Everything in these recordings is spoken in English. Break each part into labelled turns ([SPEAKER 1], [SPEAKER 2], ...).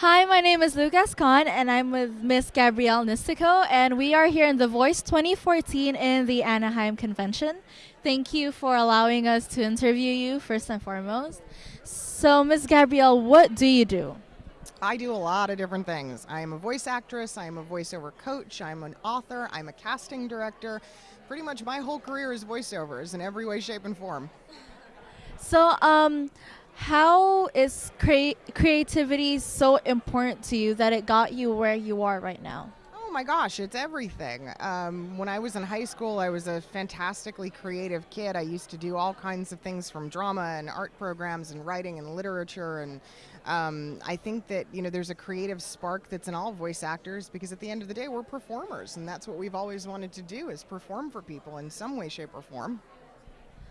[SPEAKER 1] Hi, my name is Lucas Khan, and I'm with Miss Gabrielle Nistico, and we are here in The Voice 2014 in the Anaheim Convention. Thank you for allowing us to interview you, first and foremost. So, Miss Gabrielle, what do you do?
[SPEAKER 2] I do a lot of different things. I am a voice actress, I am a voiceover coach, I'm an author, I'm a casting director. Pretty much my whole career is voiceovers in every way, shape, and form.
[SPEAKER 1] So, um, how is crea- creativity so important to you that it got you where you are right now?
[SPEAKER 2] Oh my gosh, it's everything. Um, when I was in high school, I was a fantastically creative kid. I used to do all kinds of things from drama and art programs and writing and literature. And um, I think that, you know, there's a creative spark that's in all voice actors because at the end of the day, we're performers. And that's what we've always wanted to do is perform for people in some way, shape, or form.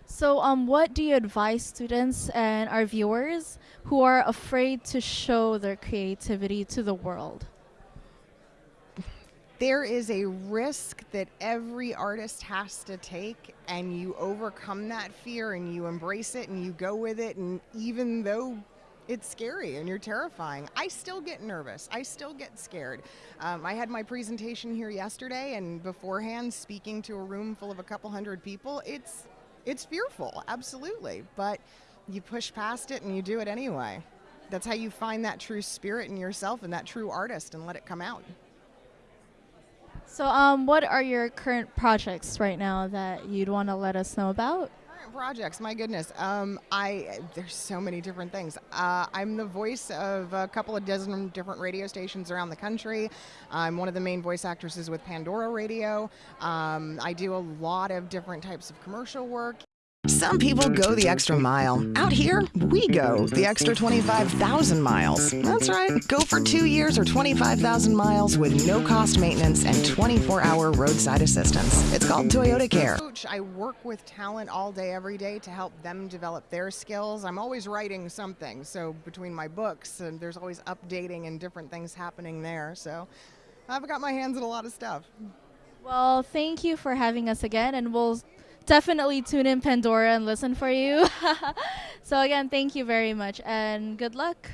[SPEAKER 1] So, um, what do you advise students and our viewers who are afraid to show their creativity to the world?
[SPEAKER 2] There is a risk that every artist has to take, and you overcome that fear and you embrace it and you go with it. And even though it's scary and you're terrifying. I still get nervous. I still get scared. Um, I had my presentation here yesterday, and beforehand, speaking to a room full of a couple hundred people, it's it's fearful, absolutely. But you push past it and you do it anyway. That's how you find that true spirit in yourself and that true artist and let it come out.
[SPEAKER 1] So, um, what are your current projects right now that you'd want to let us know about?
[SPEAKER 2] Current projects, my goodness. Um, I there's so many different things. Uh, I'm the voice of a couple of dozen different radio stations around the country. I'm one of the main voice actresses with Pandora Radio. Um, I do a lot of different types of commercial work.
[SPEAKER 3] Some people go the extra mile. Out here, we go the extra 25,000 miles. That's right. Go for two years or 25,000 miles with no cost maintenance and 24 hour roadside assistance. It's called Toyota Care.
[SPEAKER 2] Coach, I work with talent all day, every day to help them develop their skills. I'm always writing something. So between my books, and there's always updating and different things happening there. So I've got my hands in a lot of stuff.
[SPEAKER 1] Well, thank you for having us again, and we'll definitely tune in Pandora and listen for you. so, again, thank you very much and good luck.